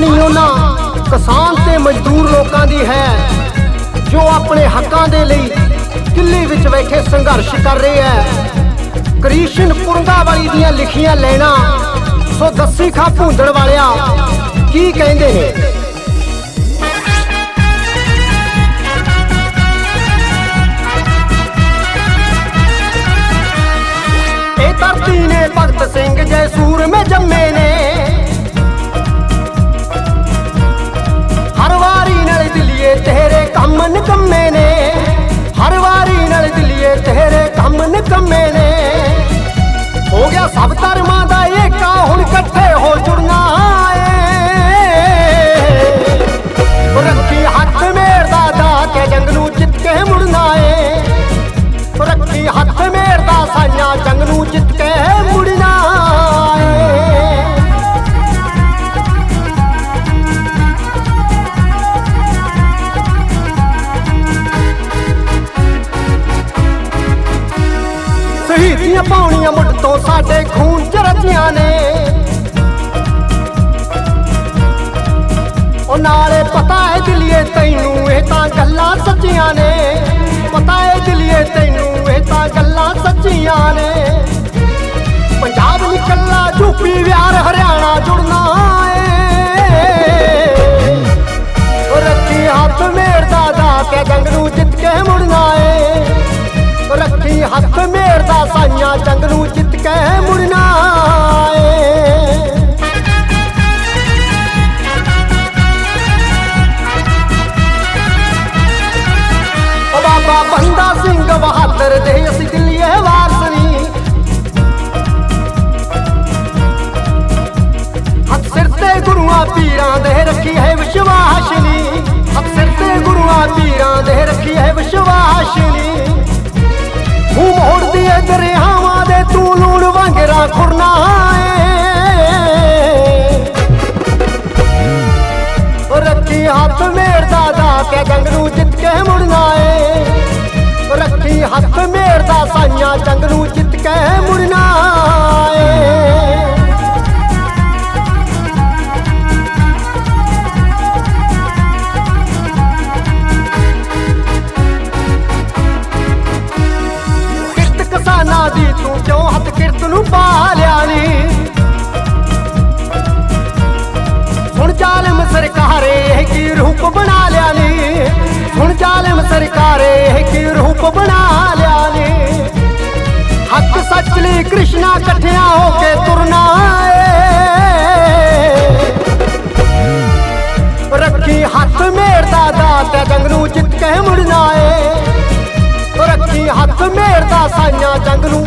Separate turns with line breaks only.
ਕਹਾਣੀ ਉਹਨਾਂ ਕਿਸਾਨ ਤੇ ਮਜ਼ਦੂਰ ਲੋਕਾਂ ਦੀ ਹੈ, ਜੋ ਆਪਣੇ ਹੱਕਾਂ ਦੇ ਲਈ ਦਿੱਲੀ ਵਿੱਚ ਬੈਠੇ ਸੰਘਰਸ਼ ਕਰ ਰਹੇ ਹੈ। ਕ੍ਰਿਸ਼ਨ ਕੁਰੰਗਾ ਦੀਆਂ ਲਿਖੀਆਂ ਲੈਣਾ ਸੋ ਦੱਸੀ ਖਾ ਭੁੰਦੜ ਵਾਲਿਆ, ਕੀ ਕਹਿੰਦੇ ਨੇ? ਸ਼ਹੀਦੀਆਂ ਪਾਉਣੀਆਂ ਮੁੱਢ ਤੋਂ ਸਾਡੇ ਖੂਨ ਚ ਰਚੀਆਂ ਨੇ। ਉਹ ਹੱਥ ਮੇਰਦਾ ਸਾਈਆਂ ਜੰਗ ਨੂੰ ਜਿੱਤ ਕੇ ਮੁੜਨਾ ਏ। ਬਾਬਾ ਬੰਦਾ ਸਿੰਘ ਬਹਾਦਰ ਦੇ ਅਸੀਂ ਹੱਥ ਮੇਰਦਾ ਦਾ ਕੇ ਜੰਗ ਨੂੰ ਜਿੱਤ ਕੇ ਮੁੜਨਾ ਏ। ਰੱਖੀ ਹੱਥ ਮੇਰਦਾ ਸਾਈਆਂ ਜੰਗ ਨੂੰ ਜਿੱਤ ਕੇ ਮੁੜਨਾ ਏ। ਕਿਰਤ ਕਿਸਾਨਾਂ ਦੀ ਤੂੰ ਕਿਉਂ ਹੱਥ ਕਿਰਤ ਨੂੰ ਪਾ ਲਿਆ ਨੀ? ਰੂਪ ਬਣਾ ਲਿਆ ਨੀ। ਹੁਣ ਜ਼ਾਲਮ ਸਰਕਾਰੇ ਕੀ ਰੂਪ ਬਣਾ ਲਿਆ ਨੀ। ਹੱਕ ਸੱਚ ਲਈ ਕ੍ਰਿਸ਼ਨਾ ਇਕੱਠਿਆਂ ਹੋ ਕੇ ਤੁਰਨਾ ਏ। ਰੱਖੀ ਹੱਥ ਮੇਰਦਾ ਦਾ ਤੇ ਜੰਗ ਨੂੰ ਜਿੱਤ ਕੇ ਮੁੜਨਾ ਏ। ਰੱਖੀ ਹੱਥ ਮੇਰਦਾ ਸਾਈਆਂ ਜੰਗ ਨੂੰ